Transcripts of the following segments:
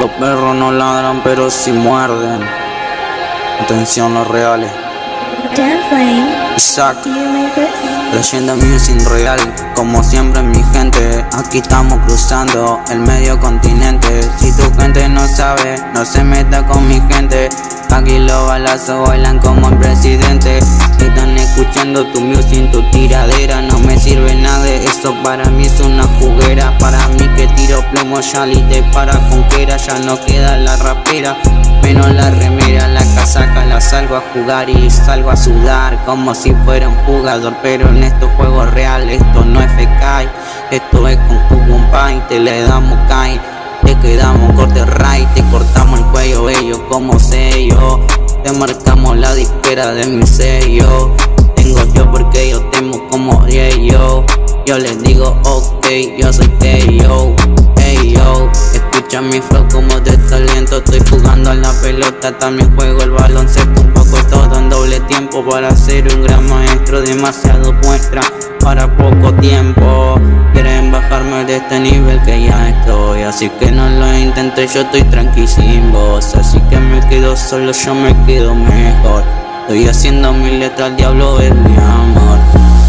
Los perros no ladran pero si muerden. Atención los reales. Isaac, leyenda mía sin real. Como siempre mi gente, aquí estamos cruzando el medio continente. Si tu gente no sabe, no se meta con mi gente. Aquí los balazos bailan como el presidente. Están escuchando tu music, tu para mí es una juguera. Para mí que tiro plomo, ya te para conquera. Ya no queda la rapera, menos la remera. La casaca la salgo a jugar y salgo a sudar como si fuera un jugador. Pero en estos juegos reales, esto no es fecay. Esto es con Pie, te le damos kai. Te quedamos corte ray, te cortamos el cuello ellos como sello Te marcamos la disquera de mi sello Yo les digo ok, yo soy yo Hey yo, escucha mi flow como de talento Estoy jugando a la pelota, también juego el baloncesto Un poco todo en doble tiempo para ser un gran maestro Demasiado muestra para poco tiempo. Quieren bajarme de este nivel que ya estoy Así que no lo intenté, yo estoy tranquilo Así que me quedo solo, yo me quedo mejor. Estoy haciendo mi letra, el diablo es mi amor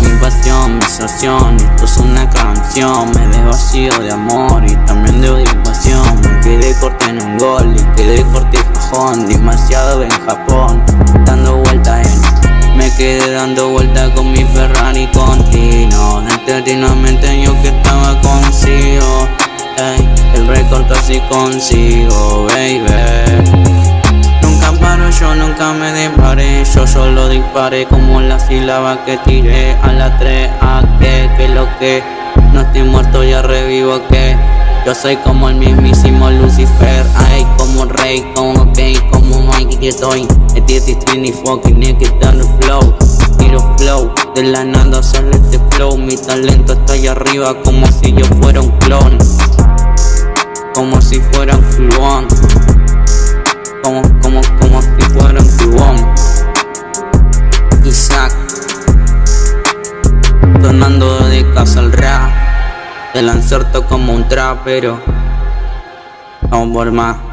Mi pasión, sensación, esto es una canción Me de vacío de amor y también de pasión. Me quedé corto en un gol y quedé corto en cajón Demasiado en Japón, dando vueltas en me quedé dando vueltas con mi Ferrari continuo Eternamente yo que estaba consigo ey, El récord casi consigo, baby. Nunca paro, yo nunca me disparé. Yo solo disparé como la sílaba que tiré. A la 3, a que, que lo que. No estoy muerto, ya revivo que yo soy como el mismísimo Lucifer. Ay, como rey, como ok, como Mikey que estoy Este stream y fucking naked dando flow. Tiro flow, de la nada sale este flow. Mi talento está allá arriba como si yo fuera un clon rap te lanzarto como un trapero. Vamos por más